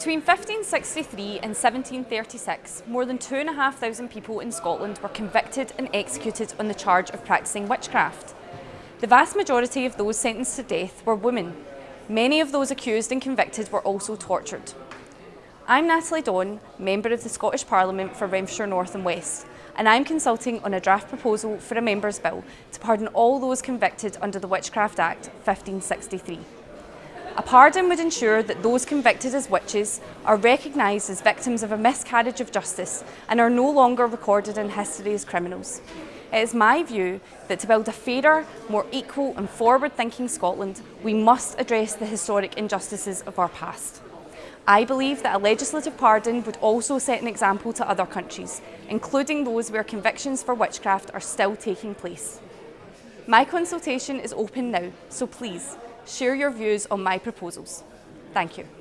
Between 1563 and 1736, more than 2,500 people in Scotland were convicted and executed on the charge of practising witchcraft. The vast majority of those sentenced to death were women. Many of those accused and convicted were also tortured. I'm Natalie Don, Member of the Scottish Parliament for Renfrewshire North and West, and I'm consulting on a draft proposal for a Member's Bill to pardon all those convicted under the Witchcraft Act 1563. A pardon would ensure that those convicted as witches are recognised as victims of a miscarriage of justice and are no longer recorded in history as criminals. It is my view that to build a fairer, more equal and forward-thinking Scotland, we must address the historic injustices of our past. I believe that a legislative pardon would also set an example to other countries, including those where convictions for witchcraft are still taking place. My consultation is open now, so please share your views on my proposals. Thank you.